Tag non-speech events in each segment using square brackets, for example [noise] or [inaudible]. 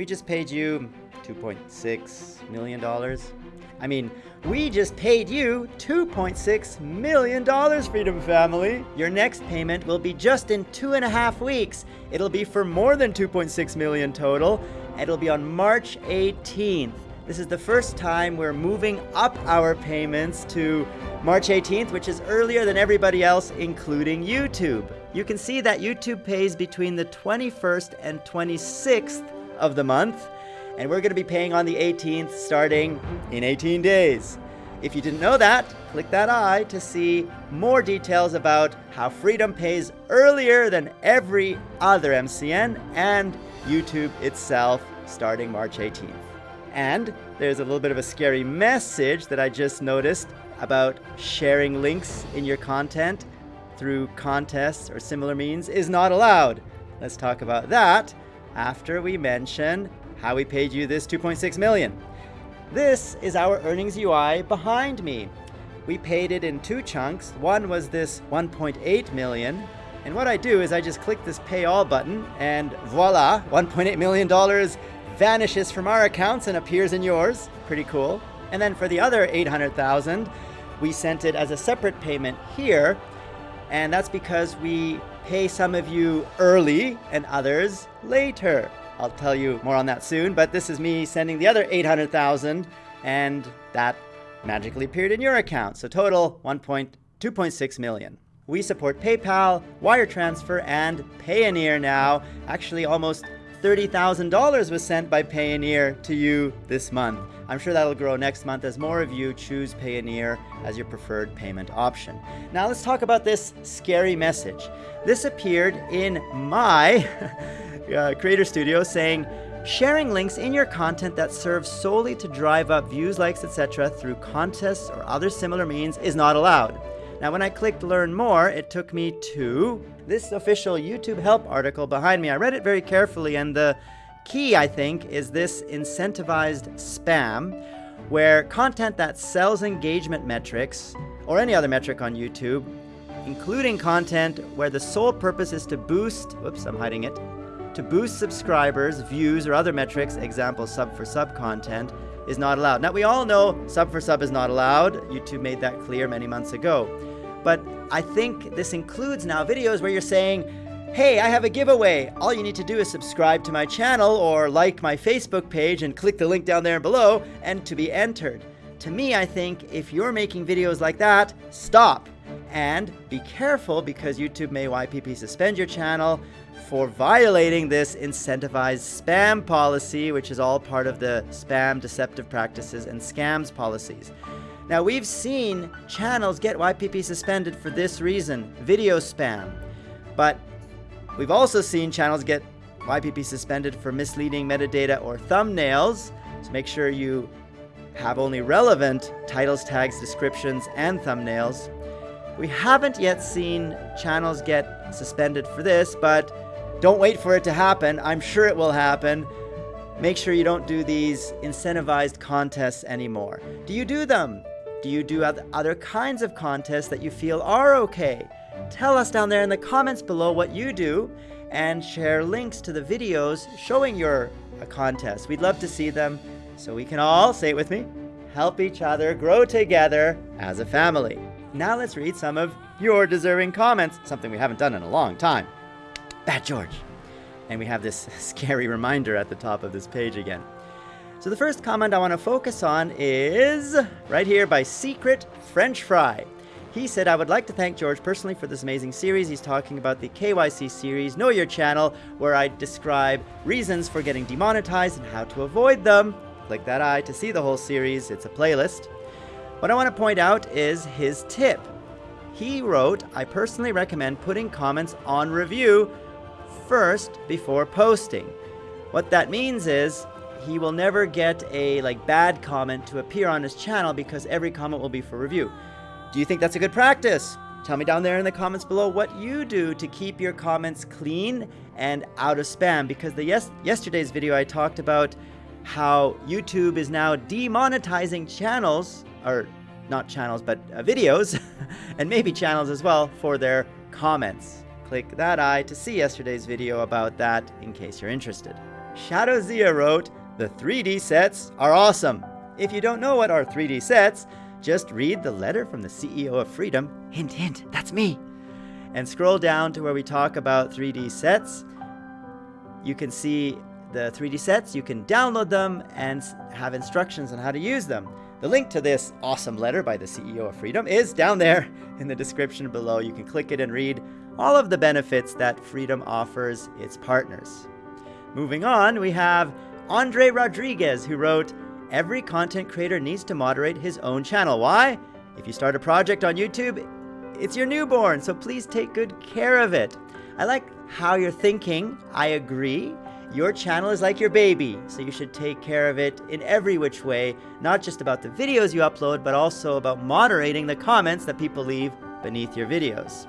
We just paid you $2.6 million. I mean, we just paid you $2.6 million, Freedom Family. Your next payment will be just in two and a half weeks. It'll be for more than 2.6 million total. It'll be on March 18th. This is the first time we're moving up our payments to March 18th, which is earlier than everybody else, including YouTube. You can see that YouTube pays between the 21st and 26th of the month, and we're going to be paying on the 18th starting in 18 days. If you didn't know that, click that eye to see more details about how Freedom pays earlier than every other MCN and YouTube itself starting March 18th. And there's a little bit of a scary message that I just noticed about sharing links in your content through contests or similar means is not allowed. Let's talk about that after we mention how we paid you this 2.6 million. This is our earnings UI behind me. We paid it in two chunks. One was this 1.8 million. And what I do is I just click this pay all button and voila, 1.8 million dollars vanishes from our accounts and appears in yours. Pretty cool. And then for the other 800,000, we sent it as a separate payment here. And that's because we pay some of you early and others later. I'll tell you more on that soon, but this is me sending the other 800,000 and that magically appeared in your account. So total 1.2.6 million. We support PayPal, wire transfer, and Payoneer now. Actually, almost $30,000 was sent by Payoneer to you this month. I'm sure that'll grow next month as more of you choose Payoneer as your preferred payment option. Now let's talk about this scary message. This appeared in my [laughs] uh, Creator Studio saying, sharing links in your content that serve solely to drive up views, likes, etc. through contests or other similar means is not allowed. Now when I clicked learn more, it took me to this official YouTube help article behind me. I read it very carefully and the key, I think, is this incentivized spam where content that sells engagement metrics or any other metric on YouTube, including content where the sole purpose is to boost, whoops, I'm hiding it, to boost subscribers, views, or other metrics, example sub for sub content, is not allowed. Now we all know sub for sub is not allowed. YouTube made that clear many months ago. But I think this includes now videos where you're saying, hey, I have a giveaway. All you need to do is subscribe to my channel or like my Facebook page and click the link down there below and to be entered. To me, I think if you're making videos like that, stop. And be careful because YouTube may YPP suspend your channel for violating this incentivized spam policy, which is all part of the spam deceptive practices and scams policies. Now we've seen channels get YPP suspended for this reason, video spam. But we've also seen channels get YPP suspended for misleading metadata or thumbnails. So make sure you have only relevant titles, tags, descriptions, and thumbnails. We haven't yet seen channels get suspended for this, but don't wait for it to happen. I'm sure it will happen. Make sure you don't do these incentivized contests anymore. Do you do them? Do you do other kinds of contests that you feel are okay? Tell us down there in the comments below what you do and share links to the videos showing your uh, contest. We'd love to see them so we can all, say it with me, help each other grow together as a family. Now let's read some of your deserving comments, something we haven't done in a long time. Bad George. And we have this [laughs] scary reminder at the top of this page again. So the first comment I want to focus on is right here by Secret French Fry. He said, I would like to thank George personally for this amazing series. He's talking about the KYC series, Know Your Channel, where I describe reasons for getting demonetized and how to avoid them. Click that eye to see the whole series. It's a playlist. What I want to point out is his tip. He wrote, I personally recommend putting comments on review first before posting. What that means is he will never get a like bad comment to appear on his channel because every comment will be for review. Do you think that's a good practice? Tell me down there in the comments below what you do to keep your comments clean and out of spam because the yes yesterday's video I talked about how YouTube is now demonetizing channels or not channels but uh, videos [laughs] and maybe channels as well for their comments. Click that eye to see yesterday's video about that in case you're interested. Shadow Zia wrote, The 3D sets are awesome. If you don't know what are 3D sets, just read the letter from the CEO of Freedom. Hint, hint, that's me. And scroll down to where we talk about 3D sets. You can see the 3D sets, you can download them and have instructions on how to use them. The link to this awesome letter by the CEO of Freedom is down there in the description below. You can click it and read all of the benefits that Freedom offers its partners. Moving on, we have Andre Rodriguez, who wrote, Every content creator needs to moderate his own channel. Why? If you start a project on YouTube, it's your newborn, so please take good care of it. I like how you're thinking. I agree. Your channel is like your baby, so you should take care of it in every which way, not just about the videos you upload, but also about moderating the comments that people leave beneath your videos.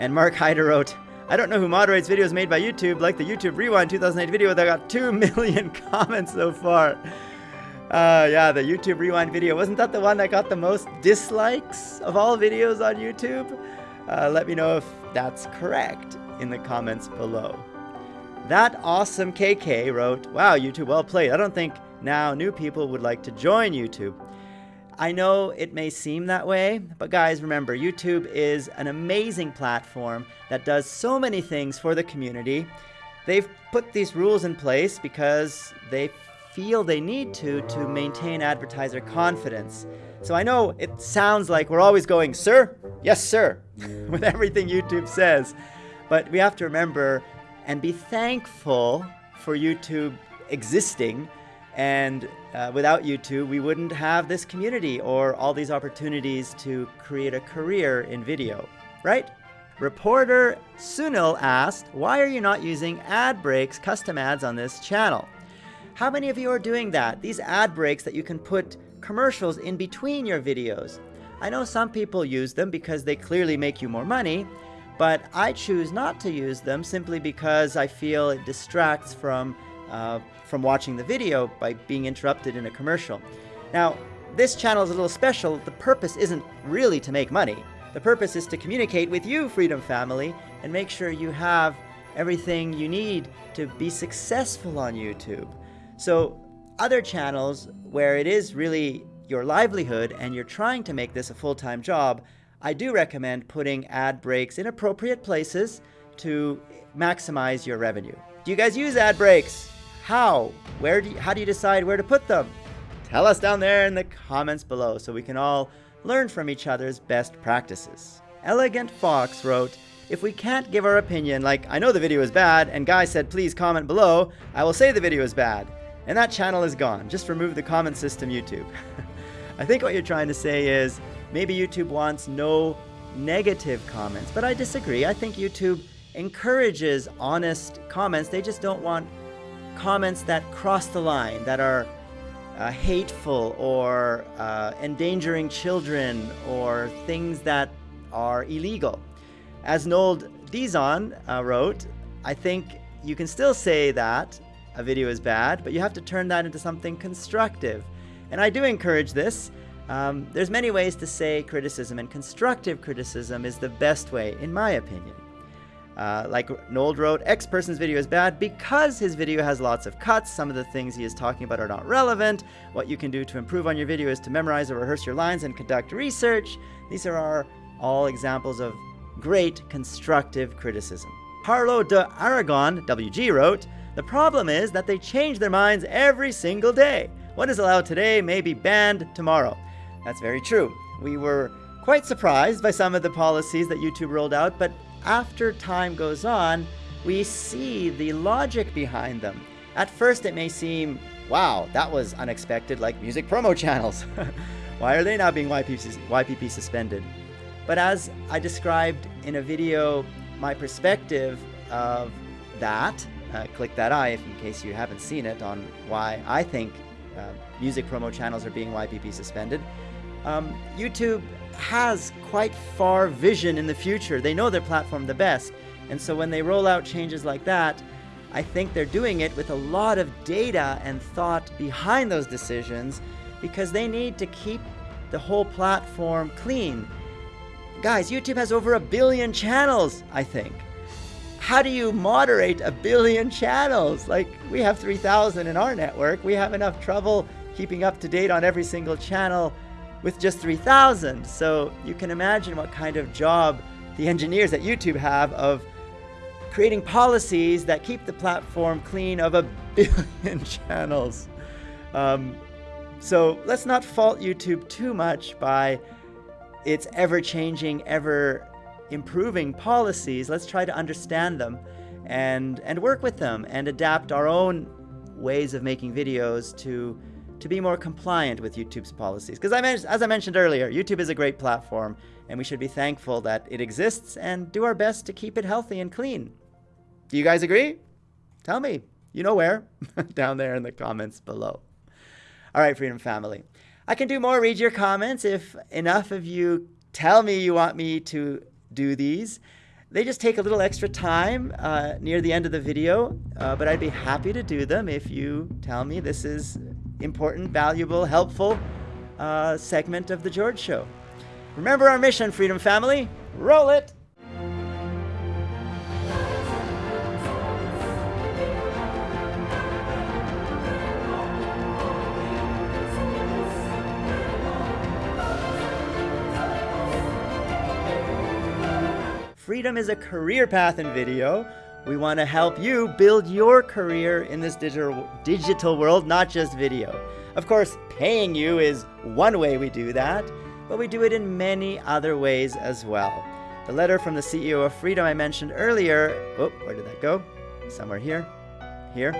And Mark Hyder wrote, I don't know who moderates videos made by YouTube, like the YouTube Rewind 2008 video that got 2 [laughs] million comments so far. Uh, yeah, the YouTube Rewind video. Wasn't that the one that got the most dislikes of all videos on YouTube? Uh, let me know if that's correct in the comments below. That awesome KK wrote, Wow, YouTube, well played. I don't think now new people would like to join YouTube. I know it may seem that way, but guys, remember, YouTube is an amazing platform that does so many things for the community. They've put these rules in place because they feel they need to to maintain advertiser confidence. So I know it sounds like we're always going, sir, yes, sir, [laughs] with everything YouTube says. But we have to remember and be thankful for YouTube existing. And uh, without YouTube, we wouldn't have this community or all these opportunities to create a career in video, right? Reporter Sunil asked, why are you not using ad breaks custom ads on this channel? How many of you are doing that? These ad breaks that you can put commercials in between your videos. I know some people use them because they clearly make you more money, but I choose not to use them simply because I feel it distracts from, uh, from watching the video by being interrupted in a commercial. Now, this channel is a little special. The purpose isn't really to make money. The purpose is to communicate with you, Freedom Family, and make sure you have everything you need to be successful on YouTube. So other channels where it is really your livelihood and you're trying to make this a full-time job, I do recommend putting ad breaks in appropriate places to maximize your revenue. Do you guys use ad breaks? How? Where do you, how do you decide where to put them? Tell us down there in the comments below so we can all learn from each other's best practices. Elegant Fox wrote, if we can't give our opinion, like I know the video is bad and Guy said please comment below, I will say the video is bad. And that channel is gone. Just remove the comment system YouTube. [laughs] I think what you're trying to say is Maybe YouTube wants no negative comments, but I disagree. I think YouTube encourages honest comments. They just don't want comments that cross the line, that are uh, hateful or uh, endangering children or things that are illegal. As Nold Dizon uh, wrote, I think you can still say that a video is bad, but you have to turn that into something constructive. And I do encourage this. Um, there's many ways to say criticism, and constructive criticism is the best way, in my opinion. Uh, like Nold wrote, X person's video is bad because his video has lots of cuts. Some of the things he is talking about are not relevant. What you can do to improve on your video is to memorize or rehearse your lines and conduct research. These are all examples of great constructive criticism. Carlo de Aragon, WG, wrote, The problem is that they change their minds every single day. What is allowed today may be banned tomorrow. That's very true. We were quite surprised by some of the policies that YouTube rolled out, but after time goes on, we see the logic behind them. At first it may seem, wow, that was unexpected, like music promo [laughs] channels. Why are they now being YPP, suspended? But as I described in a video, my perspective of that, uh, click that eye if in case you haven't seen it on why I think uh, music promo channels are being YPP suspended. Um, YouTube has quite far vision in the future. They know their platform the best. And so when they roll out changes like that, I think they're doing it with a lot of data and thought behind those decisions because they need to keep the whole platform clean. Guys, YouTube has over a billion channels, I think. how do you moderate a billion channels? Like, we have 3,000 in our network. We have enough trouble keeping up to date on every single channel with just 3,000. So you can imagine what kind of job the engineers at YouTube have of creating policies that keep the platform clean of a [laughs] billion channels. Um, so let's not fault YouTube too much by its ever changing, ever improving policies. Let's try to understand them and, and work with them and adapt our own ways of making videos to, to be more compliant with YouTube's policies. Because as I mentioned earlier, YouTube is a great platform and we should be thankful that it exists and do our best to keep it healthy and clean. Do you guys agree? Tell me. You know where? [laughs] Down there in the comments below. All right, Freedom Family. I can do more read your comments if enough of you tell me you want me to do these. They just take a little extra time uh, near the end of the video, uh, but I'd be happy to do them if you tell me this is important, valuable, helpful uh, segment of The George Show. Remember our mission, Freedom Family. Roll it! Freedom is a career path in video. We want to help you build your career in this digital, digital world, not just video. Of course, paying you is one way we do that, but we do it in many other ways as well. The letter from the CEO of Freedom I mentioned earlier, oh, where did that go? Somewhere here, here,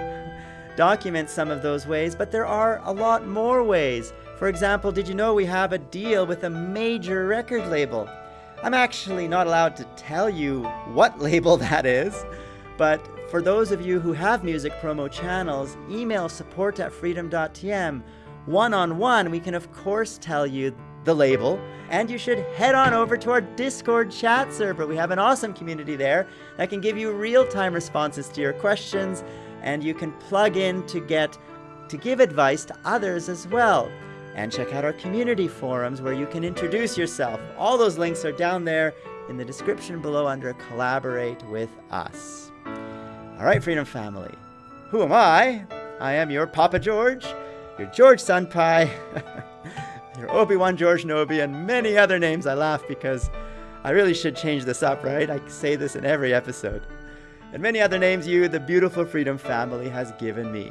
[laughs] documents some of those ways, but there are a lot more ways. For example, did you know we have a deal with a major record label? I'm actually not allowed to tell you what [laughs] label that is, but for those of you who have music promo channels, email support at freedom.tm. One-on-one, we can of course tell you the label, and you should head on over to our Discord chat server. We have an awesome community there that can give you real-time responses to your questions, and you can plug in to get to give advice to others as well and check out our community forums where you can introduce yourself. All those links are down there in the description below under Collaborate with Us. All right, Freedom Family. Who am I? I am your Papa George, your George Sunpie, [laughs] your Obi-Wan George Nobi, and many other names. I laugh because I really should change this up, right? I say this in every episode. And many other names you, the beautiful Freedom Family, has given me.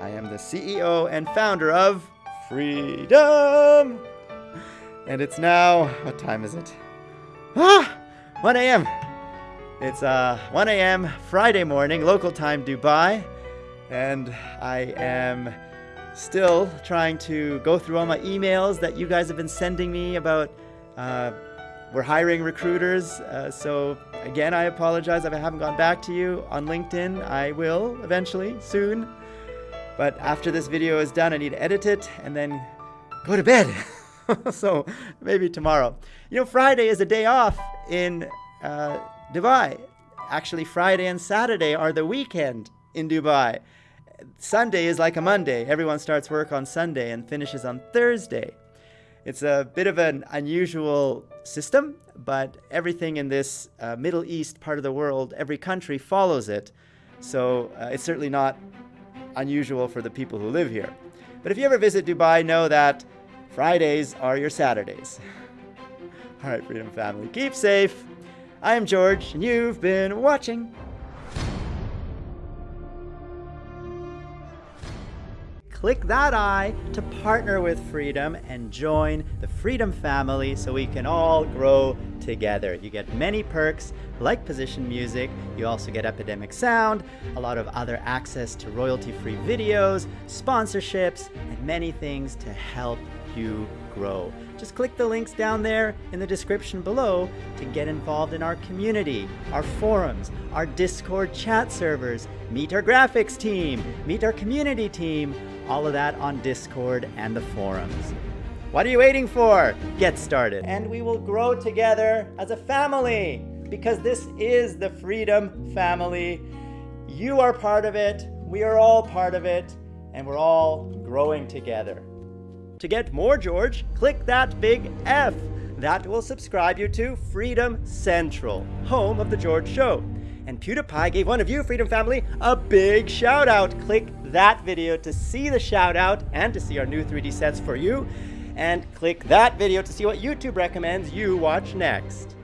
I am the CEO and founder of freedom. And it's now, what time is it? Ah, 1 a.m. It's uh, 1 a.m. Friday morning, local time Dubai. And I am still trying to go through all my emails that you guys have been sending me about uh, we're hiring recruiters. Uh, so again, I apologize if I haven't gone back to you on LinkedIn. I will eventually, soon. But after this video is done, I need to edit it and then go to bed. [laughs] so maybe tomorrow. You know, Friday is a day off in uh, Dubai. Actually, Friday and Saturday are the weekend in Dubai. Sunday is like a Monday. Everyone starts work on Sunday and finishes on Thursday. It's a bit of an unusual system, but everything in this uh, Middle East part of the world, every country follows it. So uh, it's certainly not unusual for the people who live here. But if you ever visit Dubai, know that Fridays are your Saturdays. [laughs] All right, Freedom Family, keep safe. I am George, and you've been watching click that I to partner with Freedom and join the Freedom family so we can all grow together. You get many perks like position music, you also get Epidemic Sound, a lot of other access to royalty-free videos, sponsorships, and many things to help you grow. Just click the links down there in the description below to get involved in our community, our forums, our Discord chat servers, meet our graphics team, meet our community team, all of that on Discord and the forums. What are you waiting for? Get started. And we will grow together as a family because this is the Freedom Family. You are part of it, we are all part of it, and we're all growing together. To get more George, click that big F. That will subscribe you to Freedom Central, home of The George Show. And PewDiePie gave one of you, Freedom Family, a big shout out. Click that video to see the shout out and to see our new 3D sets for you. And click that video to see what YouTube recommends you watch next.